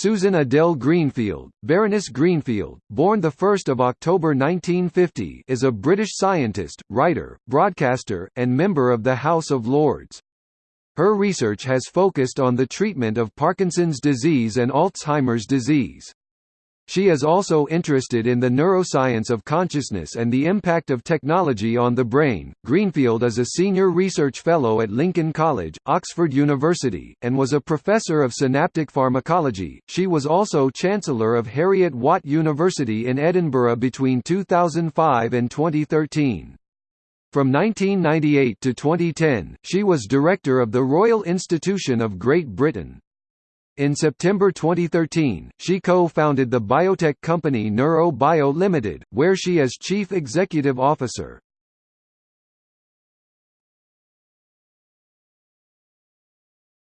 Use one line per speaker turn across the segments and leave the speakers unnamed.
Susan Adele Greenfield, Baroness Greenfield, born 1 October 1950 is a British scientist, writer, broadcaster, and member of the House of Lords. Her research has focused on the treatment of Parkinson's disease and Alzheimer's disease. She is also interested in the neuroscience of consciousness and the impact of technology on the brain. Greenfield is a senior research fellow at Lincoln College, Oxford University, and was a professor of synaptic pharmacology. She was also chancellor of Heriot-Watt University in Edinburgh between 2005 and 2013. From 1998 to 2010, she was director of the Royal Institution of Great Britain. In September 2013, she co-founded the biotech company NeuroBio Limited, where she is chief executive officer.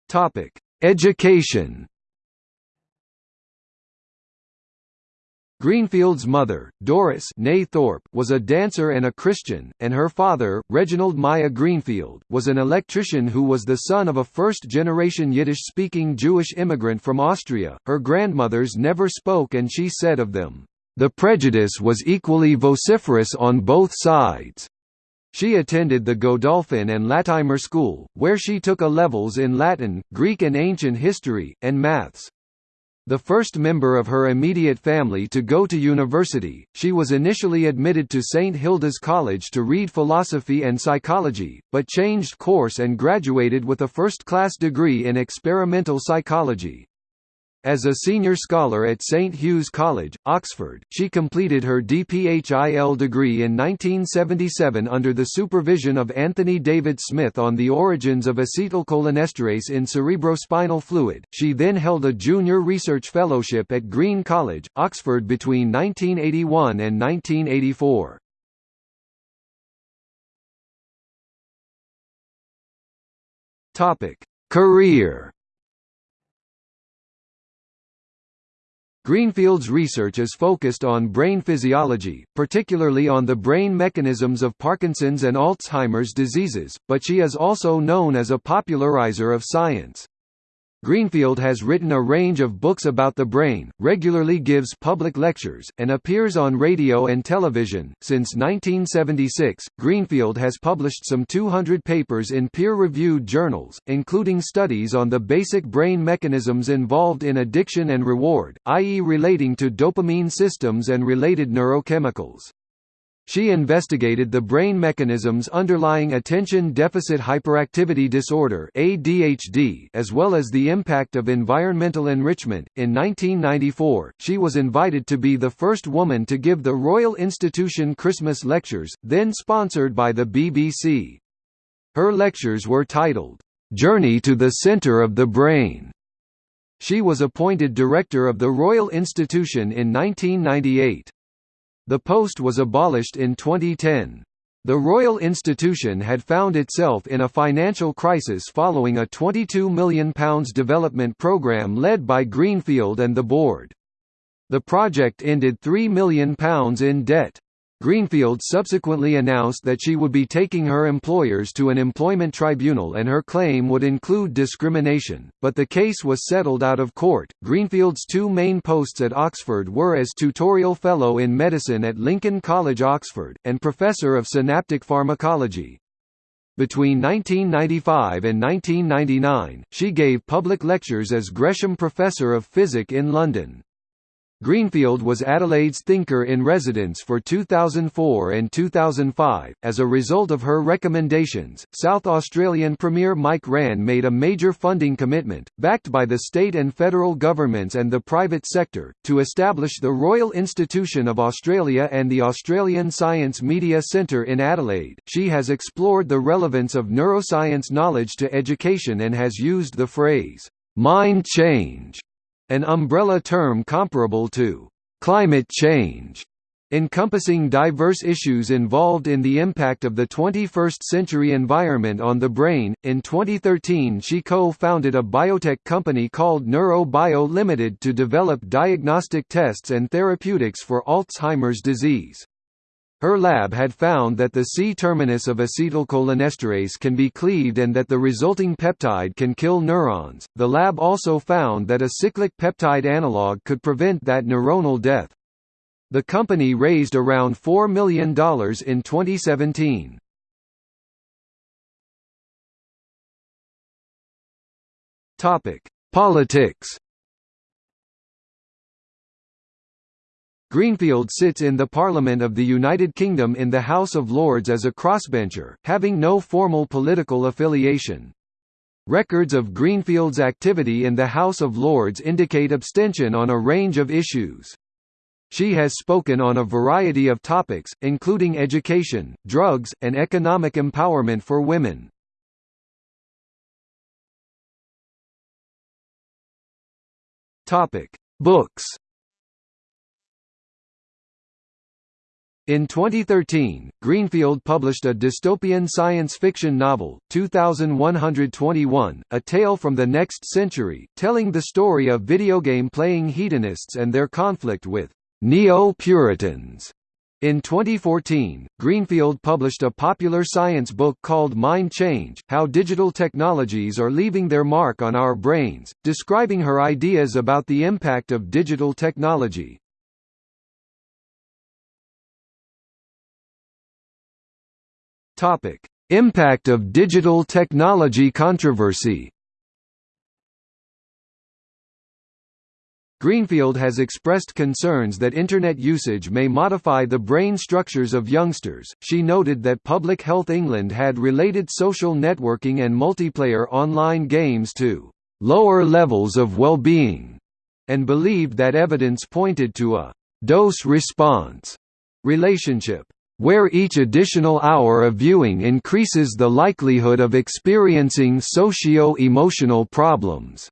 Topic: Education. Greenfield's mother, Doris Thorpe, was a dancer and a Christian, and her father, Reginald Myer Greenfield, was an electrician who was the son of a first-generation Yiddish-speaking Jewish immigrant from Austria. Her grandmothers never spoke and she said of them, "...the prejudice was equally vociferous on both sides." She attended the Godolphin and Latimer School, where she took A levels in Latin, Greek and ancient history, and maths. The first member of her immediate family to go to university, she was initially admitted to St Hilda's College to read philosophy and psychology, but changed course and graduated with a first-class degree in experimental psychology. As a senior scholar at St Hugh's College, Oxford, she completed her DPHIL degree in 1977 under the supervision of Anthony David Smith on the origins of acetylcholinesterase in cerebrospinal fluid. She then held a junior research fellowship at Green College, Oxford between 1981 and 1984. Topic: Career Greenfield's research is focused on brain physiology, particularly on the brain mechanisms of Parkinson's and Alzheimer's diseases, but she is also known as a popularizer of science. Greenfield has written a range of books about the brain, regularly gives public lectures, and appears on radio and television. Since 1976, Greenfield has published some 200 papers in peer reviewed journals, including studies on the basic brain mechanisms involved in addiction and reward, i.e., relating to dopamine systems and related neurochemicals. She investigated the brain mechanisms underlying attention deficit hyperactivity disorder (ADHD) as well as the impact of environmental enrichment. In 1994, she was invited to be the first woman to give the Royal Institution Christmas lectures, then sponsored by the BBC. Her lectures were titled Journey to the Center of the Brain. She was appointed director of the Royal Institution in 1998. The post was abolished in 2010. The Royal Institution had found itself in a financial crisis following a £22 million development programme led by Greenfield and the board. The project ended £3 million in debt. Greenfield subsequently announced that she would be taking her employers to an employment tribunal and her claim would include discrimination, but the case was settled out of court. Greenfield's two main posts at Oxford were as tutorial fellow in medicine at Lincoln College, Oxford, and professor of synaptic pharmacology. Between 1995 and 1999, she gave public lectures as Gresham Professor of Physics in London. Greenfield was Adelaide's thinker in residence for 2004 and 2005. As a result of her recommendations, South Australian Premier Mike Rann made a major funding commitment, backed by the state and federal governments and the private sector, to establish the Royal Institution of Australia and the Australian Science Media Centre in Adelaide. She has explored the relevance of neuroscience knowledge to education and has used the phrase, mind change an umbrella term comparable to climate change, encompassing diverse issues involved in the impact of the 21st century environment on the brain. In 2013, she co founded a biotech company called NeuroBio Limited to develop diagnostic tests and therapeutics for Alzheimer's disease. Her lab had found that the C-terminus of acetylcholinesterase can be cleaved and that the resulting peptide can kill neurons. The lab also found that a cyclic peptide analog could prevent that neuronal death. The company raised around $4 million in 2017. Topic: Politics. Greenfield sits in the Parliament of the United Kingdom in the House of Lords as a crossbencher, having no formal political affiliation. Records of Greenfield's activity in the House of Lords indicate abstention on a range of issues. She has spoken on a variety of topics, including education, drugs, and economic empowerment for women. Books In 2013, Greenfield published a dystopian science fiction novel, 2121, A Tale from the Next Century, telling the story of video game playing hedonists and their conflict with Neo-Puritans. In 2014, Greenfield published a popular science book called Mind Change, How Digital Technologies Are Leaving Their Mark on Our Brains, describing her ideas about the impact of digital technology. Topic: Impact of digital technology controversy. Greenfield has expressed concerns that Internet usage may modify the brain structures of youngsters. She noted that Public Health England had related social networking and multiplayer online games to lower levels of well-being, and believed that evidence pointed to a dose-response relationship where each additional hour of viewing increases the likelihood of experiencing socio-emotional problems.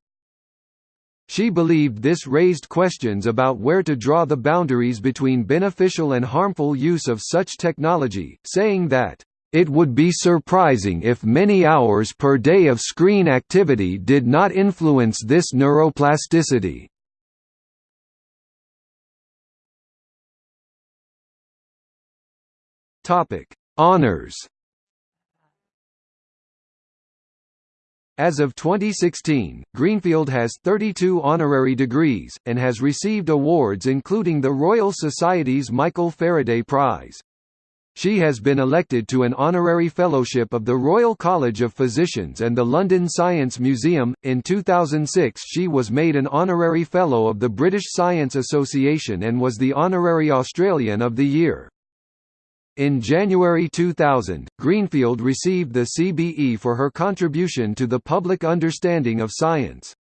She believed this raised questions about where to draw the boundaries between beneficial and harmful use of such technology, saying that, "...it would be surprising if many hours per day of screen activity did not influence this neuroplasticity." Topic: Honors. As of 2016, Greenfield has 32 honorary degrees, and has received awards including the Royal Society's Michael Faraday Prize. She has been elected to an honorary fellowship of the Royal College of Physicians and the London Science Museum. In 2006, she was made an honorary fellow of the British Science Association and was the honorary Australian of the Year. In January 2000, Greenfield received the CBE for her contribution to the public understanding of science.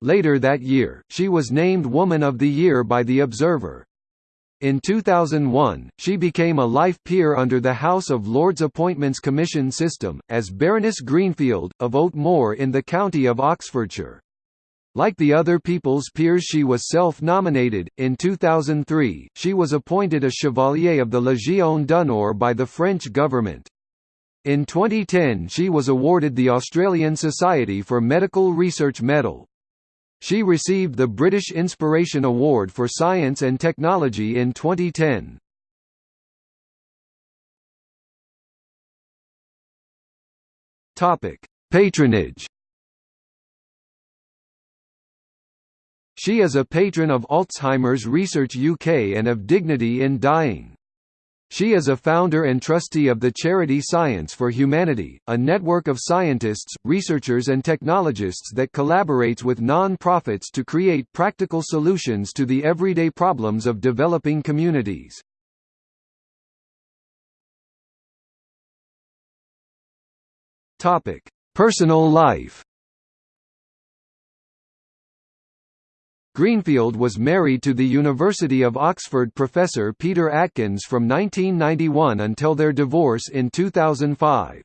Later that year, she was named Woman of the Year by The Observer. In 2001, she became a life peer under the House of Lords Appointments Commission system, as Baroness Greenfield, of Ot Moor in the county of Oxfordshire. Like the other People's Peers she was self-nominated. In 2003, she was appointed a Chevalier of the Légion d'honneur by the French government. In 2010 she was awarded the Australian Society for Medical Research Medal. She received the British Inspiration Award for Science and Technology in 2010. Topic: Patronage She is a patron of Alzheimer's Research UK and of Dignity in Dying. She is a founder and trustee of the charity Science for Humanity, a network of scientists, researchers and technologists that collaborates with non-profits to create practical solutions to the everyday problems of developing communities. Personal life Greenfield was married to the University of Oxford professor Peter Atkins from 1991 until their divorce in 2005.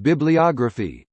Bibliography